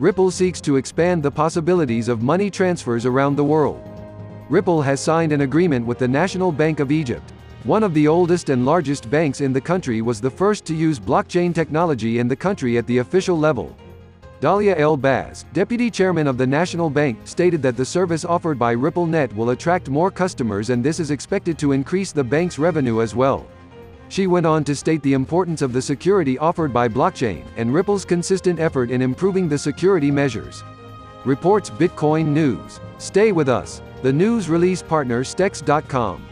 Ripple seeks to expand the possibilities of money transfers around the world. Ripple has signed an agreement with the National Bank of Egypt. One of the oldest and largest banks in the country was the first to use blockchain technology in the country at the official level. Dalia El Baz, deputy chairman of the National Bank, stated that the service offered by RippleNet will attract more customers and this is expected to increase the bank's revenue as well. She went on to state the importance of the security offered by blockchain, and Ripple's consistent effort in improving the security measures. Reports Bitcoin News. Stay with us. The news release partner Stex.com.